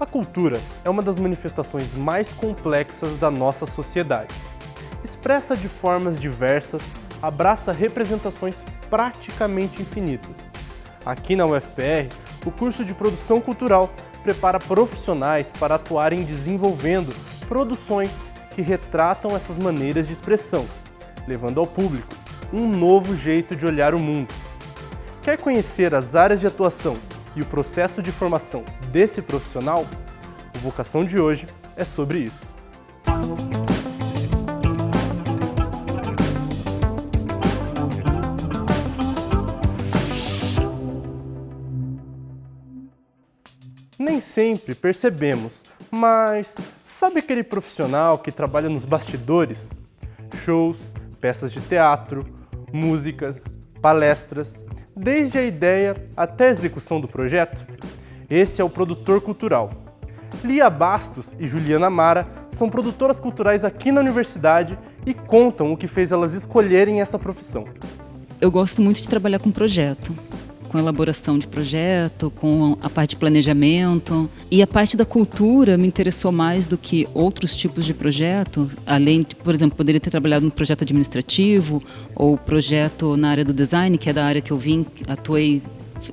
A cultura é uma das manifestações mais complexas da nossa sociedade. Expressa de formas diversas, abraça representações praticamente infinitas. Aqui na UFPR, o curso de Produção Cultural prepara profissionais para atuarem desenvolvendo produções que retratam essas maneiras de expressão, levando ao público um novo jeito de olhar o mundo. Quer conhecer as áreas de atuação e o processo de formação desse profissional? O Vocação de hoje é sobre isso. Nem sempre percebemos, mas sabe aquele profissional que trabalha nos bastidores? Shows, peças de teatro, músicas, palestras, desde a ideia até a execução do projeto? Esse é o produtor cultural. Lia Bastos e Juliana Mara são produtoras culturais aqui na universidade e contam o que fez elas escolherem essa profissão. Eu gosto muito de trabalhar com projeto com elaboração de projeto, com a parte de planejamento. E a parte da cultura me interessou mais do que outros tipos de projeto, além de, por exemplo, poderia ter trabalhado no projeto administrativo ou projeto na área do design, que é da área que eu vim, atuei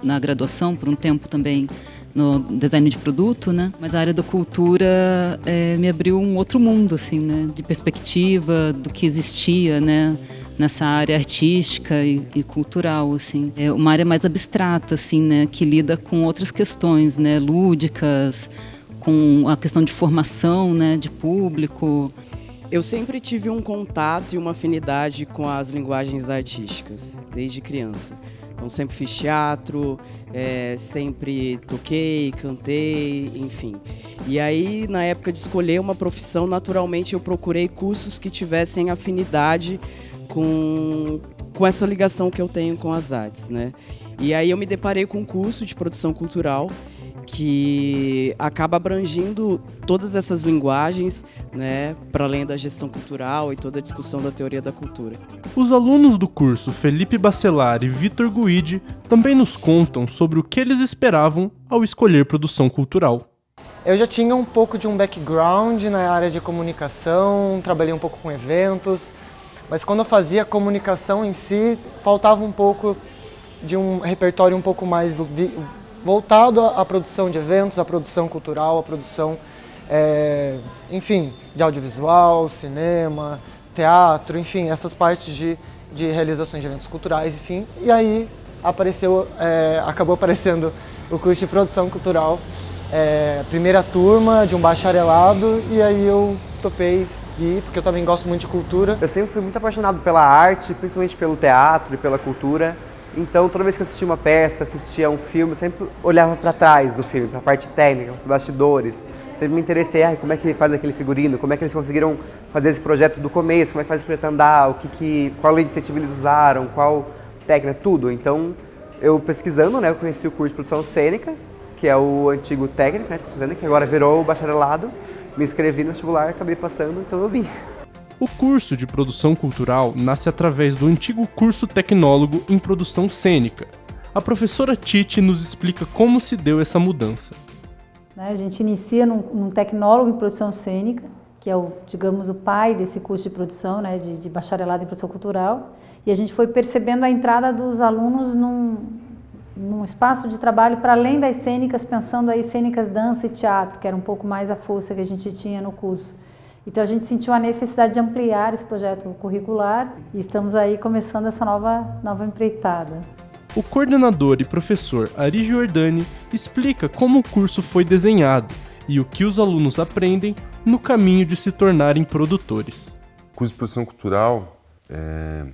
na graduação por um tempo também no design de produto, né? Mas a área da cultura é, me abriu um outro mundo, assim, né? De perspectiva do que existia, né? Nessa área artística e, e, cultural, assim. É uma área mais abstrata, assim, né, que lida com outras questões, né, lúdicas, com a questão de formação, né, de público. Eu sempre tive um contato e uma afinidade com as linguagens artísticas, desde criança. Então sempre fiz teatro, é, sempre toquei, cantei, enfim. E aí, na época de escolher uma profissão, naturalmente eu procurei cursos que tivessem afinidade com, com essa ligação que eu tenho com as artes, né? E aí eu me deparei com um curso de produção cultural que acaba abrangindo todas essas linguagens, né, para além da gestão cultural e toda a discussão da teoria da cultura. Os alunos do curso Felipe Bacelar e Vitor Guide também nos contam sobre o que eles esperavam ao escolher produção cultural. Eu já tinha um pouco de um background na área de comunicação, trabalhei um pouco com eventos, mas quando eu fazia a comunicação em si, faltava um pouco de um repertório um pouco mais voltado à produção de eventos, à produção cultural, à produção, é, enfim, de audiovisual, cinema, teatro, enfim, essas partes de, de realizações de eventos culturais, enfim. E aí apareceu, é, acabou aparecendo o curso de produção cultural, é, primeira turma de um bacharelado, e aí eu topei ir, porque eu também gosto muito de cultura. Eu sempre fui muito apaixonado pela arte, principalmente pelo teatro e pela cultura. Então, toda vez que eu assistia uma peça, assistia um filme, eu sempre olhava para trás do filme, para a parte técnica, os bastidores. Sempre me interessei, ah, como é que ele faz aquele figurino, como é que eles conseguiram fazer esse projeto do começo, como é que faz o projeto andar, o que, que, qual iniciativa eles usaram, qual técnica, tudo. Então, eu pesquisando, né, eu conheci o curso de produção cênica, que é o antigo técnico, né, de produção cênica, que agora virou o bacharelado me inscrevi no vestibular, acabei passando, então eu vim. O curso de produção cultural nasce através do antigo curso tecnólogo em produção cênica. A professora Tite nos explica como se deu essa mudança. Né, a gente inicia num, num tecnólogo em produção cênica, que é o, digamos, o pai desse curso de produção, né, de, de bacharelado em produção cultural, e a gente foi percebendo a entrada dos alunos num, num espaço de trabalho para além das cênicas, pensando aí cênicas, dança e teatro, que era um pouco mais a força que a gente tinha no curso. Então a gente sentiu a necessidade de ampliar esse projeto curricular e estamos aí começando essa nova, nova empreitada. O coordenador e professor Ari Giordani explica como o curso foi desenhado e o que os alunos aprendem no caminho de se tornarem produtores. O curso de produção cultural é,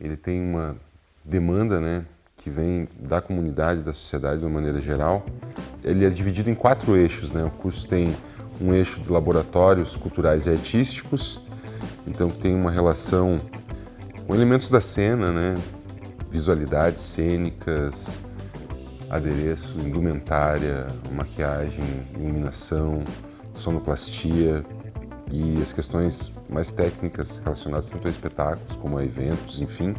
ele tem uma demanda né, que vem da comunidade, da sociedade de uma maneira geral. Ele é dividido em quatro eixos. Né? O curso tem um eixo de laboratórios culturais e artísticos, então tem uma relação com elementos da cena, né? visualidades cênicas, adereço, indumentária, maquiagem, iluminação, sonoplastia e as questões mais técnicas relacionadas tanto a espetáculos como a eventos, enfim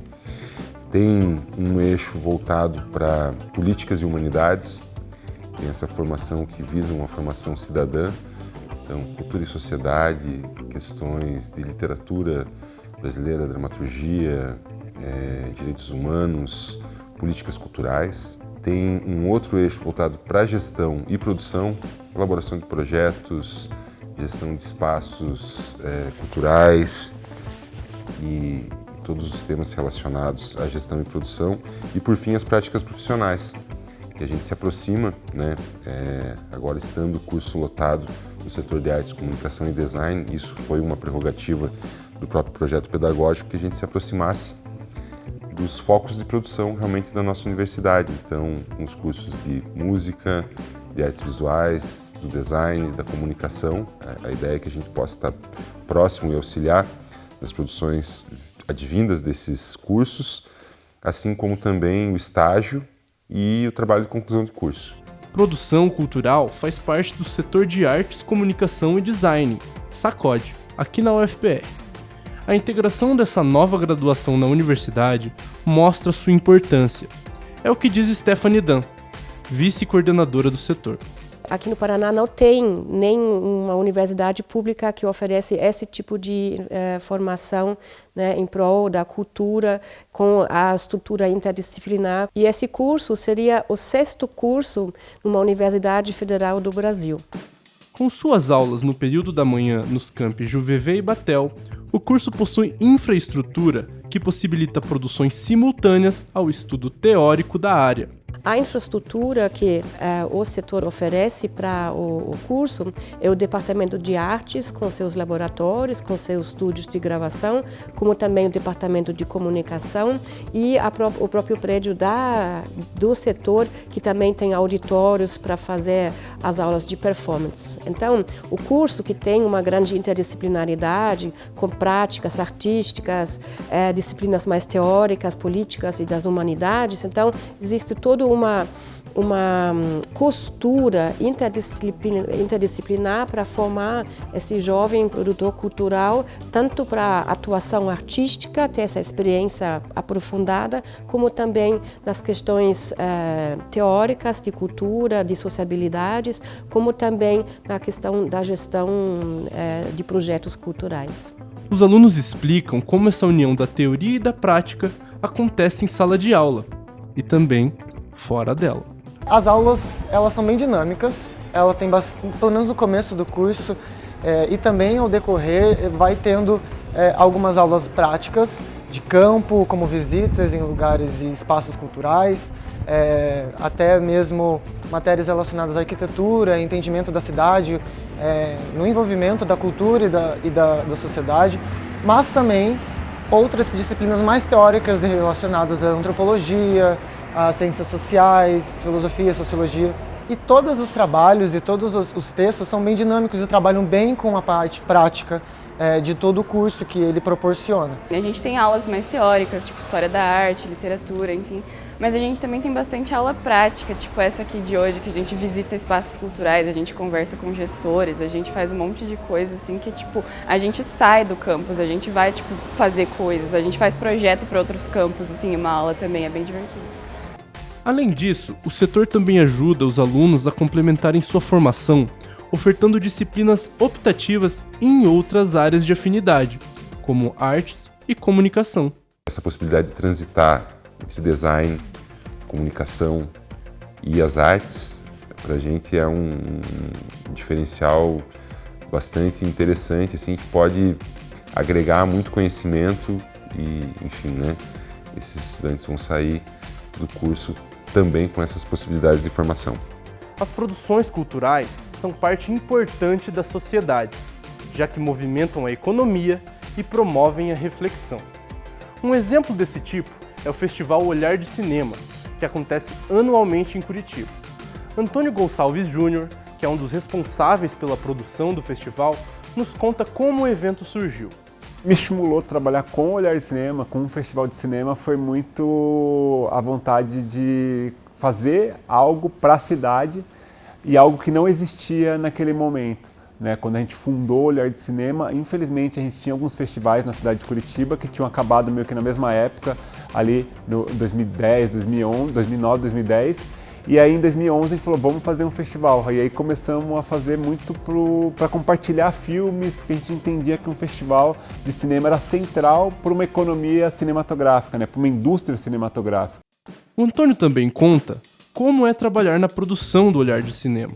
tem um eixo voltado para políticas e humanidades. Tem essa formação que visa uma formação cidadã, então cultura e sociedade, questões de literatura brasileira, dramaturgia, é, direitos humanos, políticas culturais. Tem um outro eixo voltado para gestão e produção, elaboração de projetos, gestão de espaços é, culturais. E todos os temas relacionados à gestão e produção. E, por fim, as práticas profissionais, que a gente se aproxima, né, é, agora estando o curso lotado no setor de artes, comunicação e design, isso foi uma prerrogativa do próprio projeto pedagógico que a gente se aproximasse dos focos de produção realmente da nossa universidade. Então, os cursos de música, de artes visuais, do design, da comunicação. A ideia é que a gente possa estar próximo e auxiliar nas produções advindas desses cursos, assim como também o estágio e o trabalho de conclusão de curso. Produção cultural faz parte do setor de artes, comunicação e design, SACOD, aqui na UFPR. A integração dessa nova graduação na universidade mostra sua importância. É o que diz Stephanie Dan, vice-coordenadora do setor. Aqui no Paraná não tem nenhuma universidade pública que oferece esse tipo de eh, formação né, em prol da cultura com a estrutura interdisciplinar. E esse curso seria o sexto curso numa Universidade Federal do Brasil. Com suas aulas no período da manhã nos campi Juvevê e Batel, o curso possui infraestrutura que possibilita produções simultâneas ao estudo teórico da área. A infraestrutura que eh, o setor oferece para o, o, curso é o Departamento de Artes, com seus laboratórios, com seus estúdios de gravação, como também o Departamento de Comunicação e pró o próprio prédio da, do setor, que também tem auditórios para fazer as aulas de performance. Então, o curso que tem uma grande interdisciplinaridade, com práticas artísticas, eh, disciplinas mais teóricas, políticas e das humanidades, então existe todo uma, uma hum, costura interdisciplinar, para formar esse jovem produtor cultural, tanto para atuação artística, ter essa experiência aprofundada, como também nas questões eh, teóricas de cultura, de sociabilidades, como também na questão da gestão eh, de projetos culturais. Os alunos explicam como essa união da teoria e da prática acontece em sala de aula e também fora dela. As aulas, elas são bem dinâmicas, ela tem, pelo menos no começo do curso é, e também ao decorrer, vai tendo é, algumas aulas práticas de campo, como visitas em lugares e espaços culturais, é, até mesmo matérias relacionadas à arquitetura, entendimento da cidade, é, no envolvimento da cultura e da, e da, da sociedade, mas também outras disciplinas mais teóricas relacionadas à antropologia, as ciências sociais, filosofia, sociologia. E todos os trabalhos e todos os, os textos são bem dinâmicos e trabalham bem com a parte prática é, de todo o curso que ele proporciona. A gente tem aulas mais teóricas, tipo história da arte, literatura, enfim, mas a gente também tem bastante aula prática, tipo essa aqui de hoje, que a gente visita espaços culturais, a gente conversa com gestores, a gente faz um monte de coisa assim que tipo, a gente sai do campus, a gente vai tipo fazer coisas, a gente faz projeto para outros campos, assim, uma aula também é bem divertido. Além disso, o setor também ajuda os alunos a complementarem sua formação, ofertando disciplinas optativas em outras áreas de afinidade, como artes e comunicação. Essa possibilidade de transitar entre design, comunicação e as artes, para a gente é um diferencial bastante interessante, assim, que pode agregar muito conhecimento e, enfim, né, esses estudantes vão sair do curso também com essas possibilidades de formação. As produções culturais são parte importante da sociedade, já que movimentam a economia e promovem a reflexão. Um exemplo desse tipo é o Festival Olhar de Cinema, que acontece anualmente em Curitiba. Antônio Gonçalves Júnior, que é um dos responsáveis pela produção do festival, nos conta como o evento surgiu me estimulou a trabalhar com o Olhar de Cinema, com um festival de cinema, foi muito a vontade de fazer algo para a cidade e algo que não existia naquele momento. Né? Quando a gente fundou o Olhar de Cinema, infelizmente a gente tinha alguns festivais na cidade de Curitiba que tinham acabado meio que na mesma época, ali no 2010, 2011, 2009, 2010, E aí em 2011 a gente falou, vamos fazer um festival. E aí começamos a fazer muito para compartilhar filmes, porque a gente entendia que um festival de cinema era central para uma economia cinematográfica, né? para uma indústria cinematográfica. O Antônio também conta como é trabalhar na produção do Olhar de Cinema.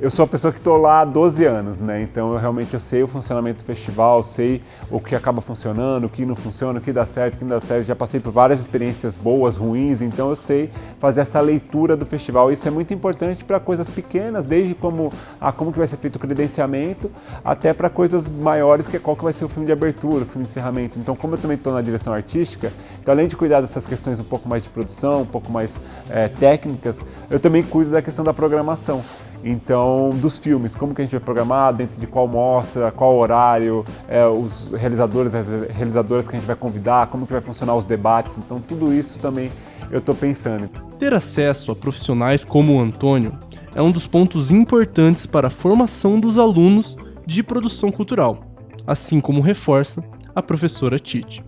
Eu sou a pessoa que estou lá há 12 anos, né? Então eu realmente eu sei o funcionamento do festival, sei o que acaba funcionando, o que não funciona, o que dá certo, o que não dá certo. Já passei por várias experiências boas, ruins, então eu sei fazer essa leitura do festival. Isso é muito importante para coisas pequenas, desde como a como que vai ser feito o credenciamento, até para coisas maiores, que é qual que vai ser o filme de abertura, o filme de encerramento. Então, como eu também estou na direção artística, então além de cuidar dessas questões um pouco mais de produção, um pouco mais é, técnicas, eu também cuido da questão da programação. Então, dos filmes, como que a gente vai programar, dentro de qual mostra, qual horário, é, os realizadores, as realizadoras que a gente vai convidar, como que vai funcionar os debates. Então, tudo isso também eu estou pensando. Ter acesso a profissionais como o Antônio é um dos pontos importantes para a formação dos alunos de produção cultural, assim como reforça a professora Tite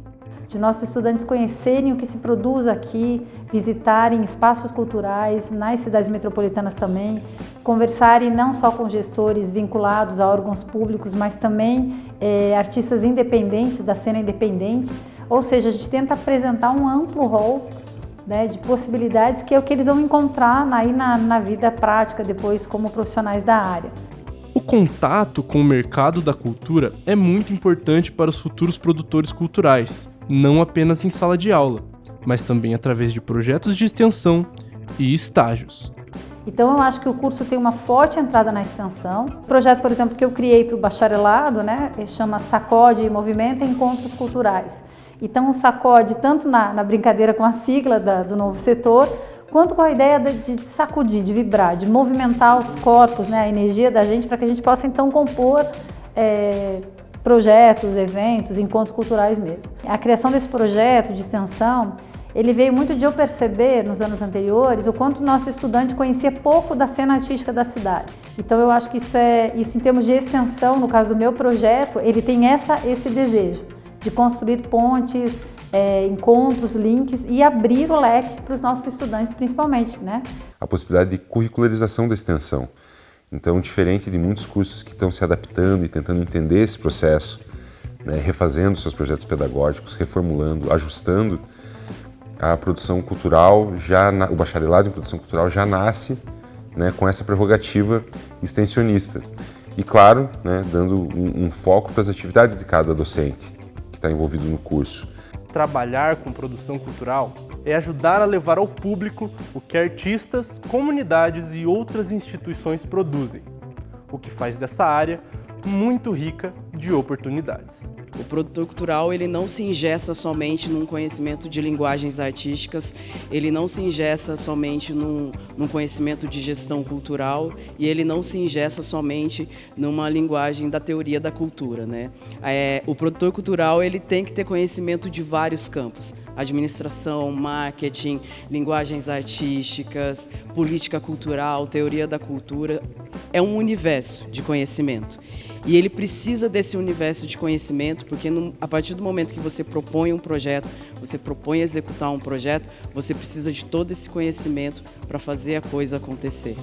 de nossos estudantes conhecerem o que se produz aqui, visitarem espaços culturais nas cidades metropolitanas também, conversarem não só com gestores vinculados a órgãos públicos, mas também é, artistas independentes, da cena independente. Ou seja, a gente tenta apresentar um amplo rol né, de possibilidades que é o que eles vão encontrar aí na, na vida prática depois como profissionais da área. O contato com o mercado da cultura é muito importante para os futuros produtores culturais, não apenas em sala de aula, mas também através de projetos de extensão e estágios. Então eu acho que o curso tem uma forte entrada na extensão. O projeto, por exemplo, que eu criei para o bacharelado, né, chama Sacode e Movimento Encontros Culturais. Então o sacode, tanto na, na brincadeira com a sigla da, do novo setor, quanto com a ideia de, de, sacudir, de vibrar, de movimentar os corpos, né, a energia da gente, para que a gente possa então compor é, projetos, eventos, encontros culturais mesmo. A criação desse projeto de extensão, ele veio muito de eu perceber nos anos anteriores o quanto o nosso estudante conhecia pouco da cena artística da cidade. Então eu acho que isso é isso em termos de extensão, no caso do meu projeto, ele tem essa esse desejo de construir pontes, é, encontros, links e abrir o leque para os nossos estudantes principalmente, né? A possibilidade de curricularização da extensão. Então, diferente de muitos cursos que estão se adaptando e tentando entender esse processo, né, refazendo seus projetos pedagógicos, reformulando, ajustando, a produção cultural, já o bacharelado em produção cultural já nasce né, com essa prerrogativa extensionista. E, claro, né, dando um, um foco para as atividades de cada docente que está envolvido no curso. Trabalhar com produção cultural é ajudar a levar ao público o que artistas, comunidades e outras instituições produzem, o que faz dessa área muito rica de oportunidades. O produtor cultural ele não se ingessa somente num conhecimento de linguagens artísticas, ele não se ingessa somente num, num conhecimento de gestão cultural e ele não se ingessa somente numa linguagem da teoria da cultura. Né? É, o produtor cultural ele tem que ter conhecimento de vários campos, administração, marketing, linguagens artísticas, política cultural, teoria da cultura, é um universo de conhecimento. E ele precisa desse universo de conhecimento, porque no, a partir do momento que você propõe um projeto, você propõe executar um projeto, você precisa de todo esse conhecimento para fazer a coisa acontecer.